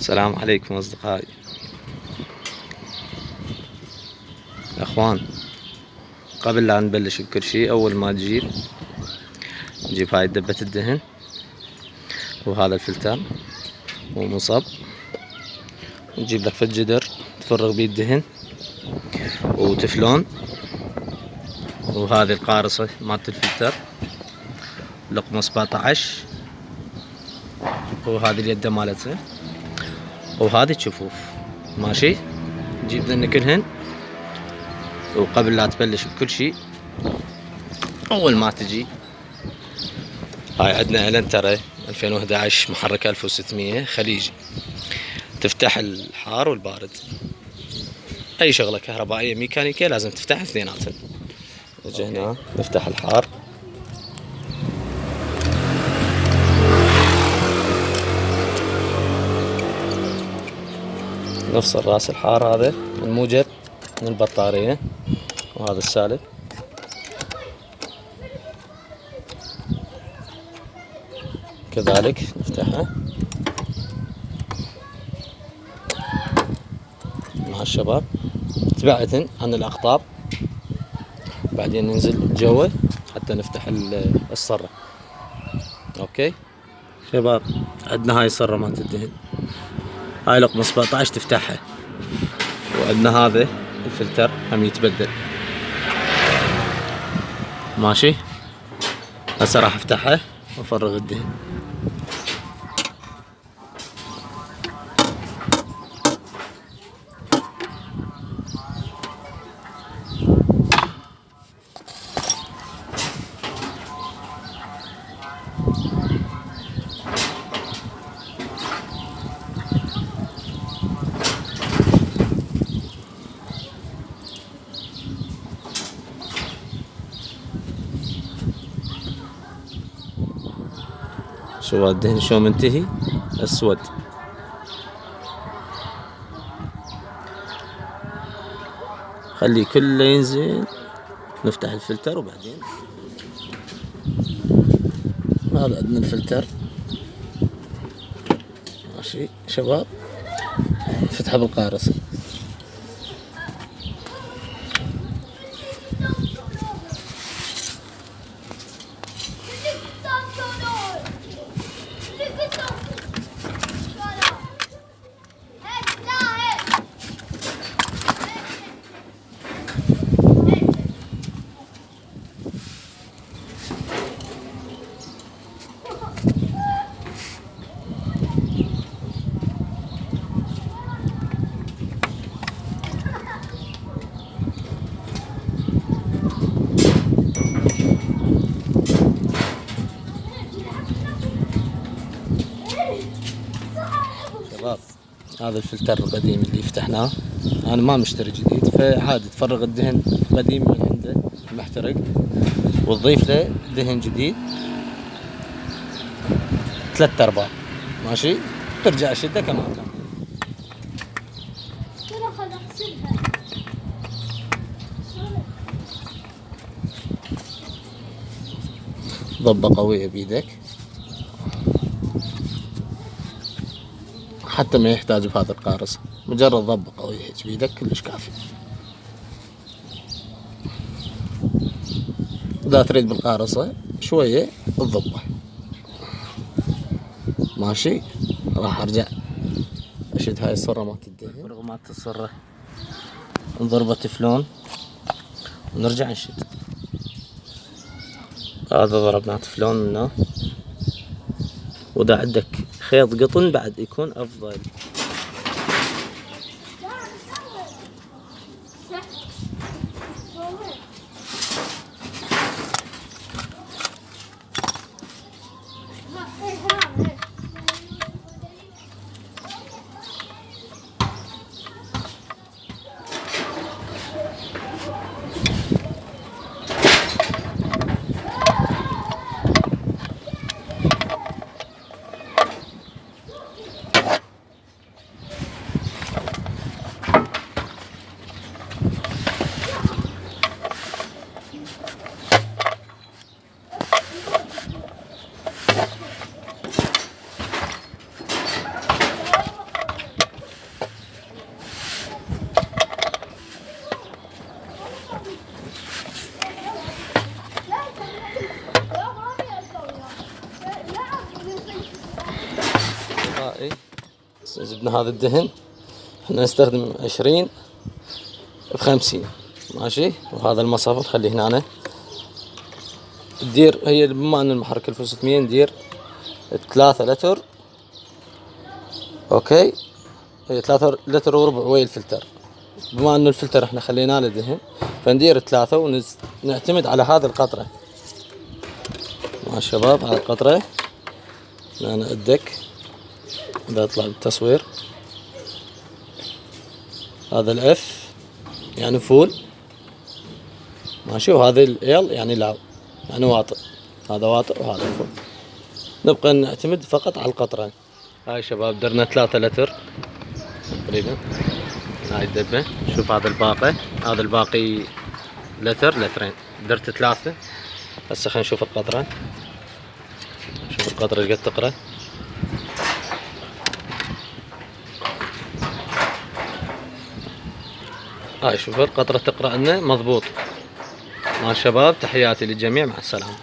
السلام عليكم أصدقائي. أخوان قبل لا نبلش بكل شي أول ما تجيب نجيب هاي دبة الدهن وهذا الفلتر ومصب. نجيب لك في الجدر تفرغ بيه الدهن وتفلون. وهذه القارصة مالت الفلتر لقمة 17 وهذه اليد مالتها. وهذه الشفوف ماشي؟ نجيب ذن كلهن وقبل لا تبلش بكل شيء أول ما تجي. هاي عندنا النترا 2011 محرك 1600 خليجي تفتح الحار والبارد. أي شغلة كهربائية ميكانيكية لازم تفتح اثنيناتهم. نجي هنا نفتح الحار. نفصل راس الحار هذا الموجب من البطارية وهذا السالب. كذلك نفتحها مع الشباب. تبعتن عن الأقطاب. بعدين ننزل جوا حتى نفتح الصرة. أوكي؟ شباب عندنا هاي الصرة مالت الدهن. هاي لقمة 17 تفتحها. وعندنا هذا الفلتر هم يتبدل. ماشي؟ هسه راح أفتحها وأفرغ الدهن. شو الدهن شو منتهي؟ أسود. خليه كله ينزل. نفتح الفلتر وبعدين. هذا عندنا الفلتر. ماشي شباب. فتحه بالقارص. شباب هذا الفلتر القديم اللي فتحناه. أنا ما مشتري جديد فعادي تفرغ الدهن قديم من عنده محترق وتضيف له دهن جديد. ثلاث أرباع. ماشي؟ ترجع شده كما كان. ضبة قوية بيدك. حتى ما يحتاج بهذا القارص. مجرد ضبة قوية هيك بيدك كلش كافي. إذا تريد بالقارصة شوية تضبه ماشي؟ راح أرجع. أشد هاي الصرة مالت الدهن فرغ مالت الصرة نضربه تفلون ونرجع نشد. هذا ضربناه تفلون منه واذا عندك. خيط قطن بعد يكون أفضل. جبنا هذا الدهن. إحنا نستخدم عشرين بخمسين ماشي؟ وهذا المصفى نخليه هنا. تدير هي بما أن المحرك 1600 ندير ثلاثة لتر. أوكي؟ هي ثلاثة لتر وربع ويا الفلتر بما انه الفلتر إحنا خليناه له دهن فندير ثلاثة ونعتمد على هذه القطرة. مع الشباب على القطرة. أنا ال deck بيطلع بالتصوير هذا ال F يعني full. ماشي وهذا ال L يعني low. يعني واطئ. هذا واطئ وهذا full. نبقى نعتمد فقط على القطرة هاي شباب درنا ثلاثة لتر تقريبا. هاي الدبة. شوف هذا الباقي. هذا الباقي لتر لترين. درت ثلاثة. هسه خلينا نشوف القطرة شوف القطرة قد تقرأ. هاي شوف القطرة تقرأ لنا. مضبوط. مع الشباب تحياتي للجميع. مع السلامة.